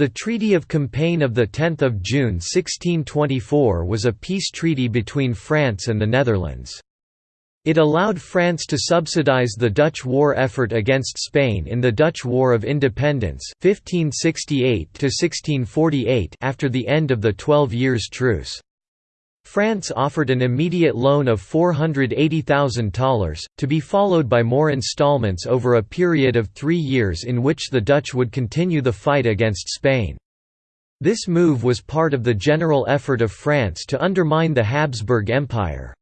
The Treaty of Compiègne of 10 June 1624 was a peace treaty between France and the Netherlands. It allowed France to subsidize the Dutch war effort against Spain in the Dutch War of Independence 1568 after the end of the Twelve Years' Truce. France offered an immediate loan of $480,000, to be followed by more installments over a period of three years in which the Dutch would continue the fight against Spain. This move was part of the general effort of France to undermine the Habsburg Empire.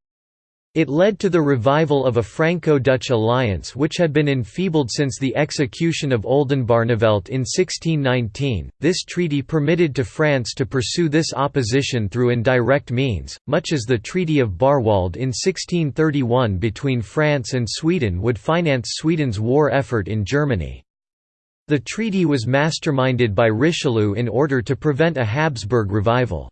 It led to the revival of a Franco-Dutch alliance which had been enfeebled since the execution of Oldenbarnevelt in 1619. This treaty permitted to France to pursue this opposition through indirect means, much as the Treaty of Bärwalde in 1631 between France and Sweden would finance Sweden's war effort in Germany. The treaty was masterminded by Richelieu in order to prevent a Habsburg revival.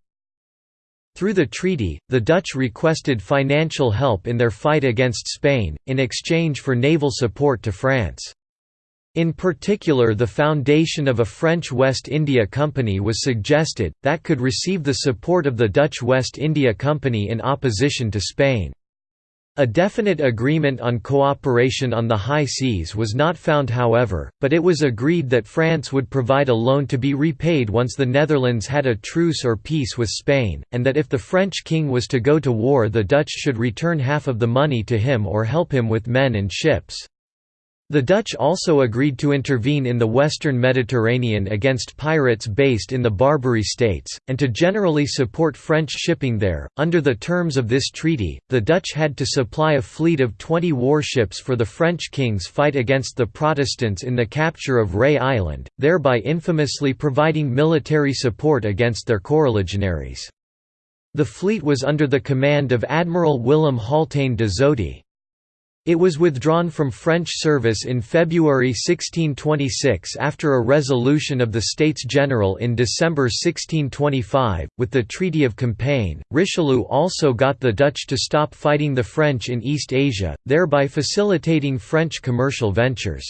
Through the treaty, the Dutch requested financial help in their fight against Spain, in exchange for naval support to France. In particular the foundation of a French West India Company was suggested, that could receive the support of the Dutch West India Company in opposition to Spain. A definite agreement on cooperation on the high seas was not found however, but it was agreed that France would provide a loan to be repaid once the Netherlands had a truce or peace with Spain, and that if the French king was to go to war the Dutch should return half of the money to him or help him with men and ships. The Dutch also agreed to intervene in the western Mediterranean against pirates based in the Barbary states, and to generally support French shipping there. Under the terms of this treaty, the Dutch had to supply a fleet of 20 warships for the French king's fight against the Protestants in the capture of Ré Island, thereby infamously providing military support against their coreligionaries. The fleet was under the command of Admiral Willem Haultain de Zoete. It was withdrawn from French service in February 1626 after a resolution of the States General in December 1625. With the Treaty of Compiègne, Richelieu also got the Dutch to stop fighting the French in East Asia, thereby facilitating French commercial ventures.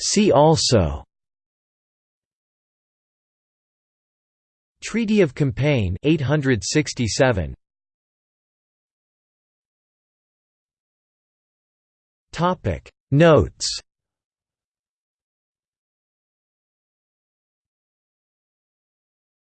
See also Treaty of Compiègne 867 Topic. Notes